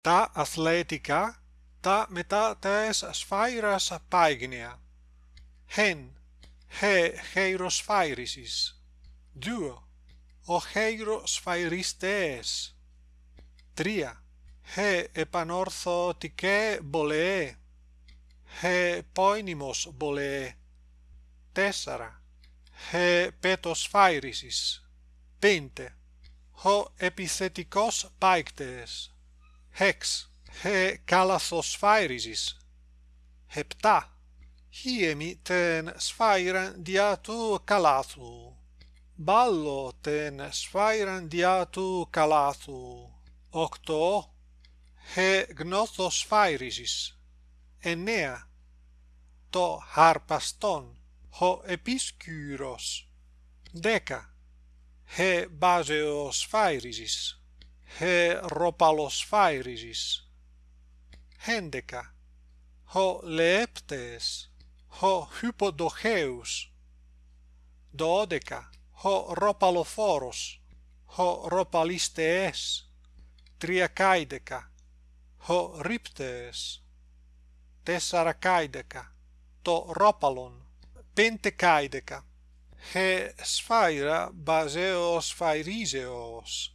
τα αθλέτικα τα μετά τες σφαίρας πάιγνια χεν χε χειροσφαίρισις δύο ο χειροσφαίριστες τρία χε επανορθωτικέ μπολεέ χε πόινιμος μπολεέ τέσσερα χε πέτοσφαίρισις πέντε ho επιθετικός πάικτες hex he kalathosphairesis hepta hiemi ten sphairan diatu kalathu ballo ten sphairan diatu kalathu octo he gnothosphairisis enea to harpaston ho episkyros deca he baseosphairesis he ropalos phairisis hendeca. Ho leptes ho hypodocheus. Dodeca. Ho ropalophoros. Ho ropalistes triacaideca ho riptes. Tessaracaideca to ropalon. Pentecaideca he sphaira baseos phairiseos